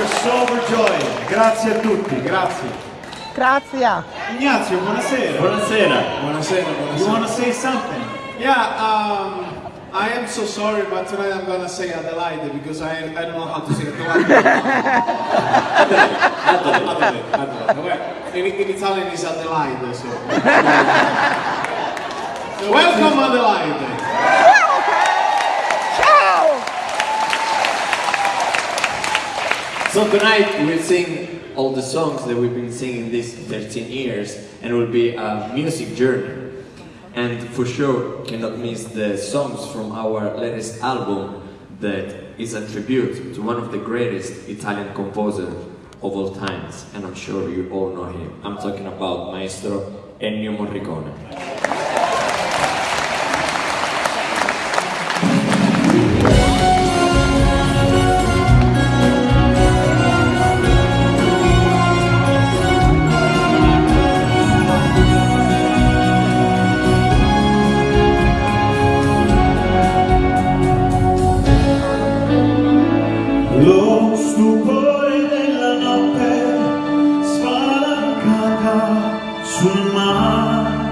are so overjoyed. Grazie a tutti, grazie. Grazie. Ignazio, buonasera. Buonasera. Buonasera, You buonasera. want to say something? Yeah, um, I am so sorry, but tonight I'm gonna say Adelaide because I, I don't know how to say Adelaide. Adelaide, Adelaide. Well, In, in Italian it's Adelaide, so. so welcome Adelaide. So tonight we'll sing all the songs that we've been singing these 13 years and it will be a music journey. And for sure cannot miss the songs from our latest album that is a tribute to one of the greatest Italian composers of all times. And I'm sure you all know him. I'm talking about Maestro Ennio Morricone. Lo stupore della notte spalancata sul mare.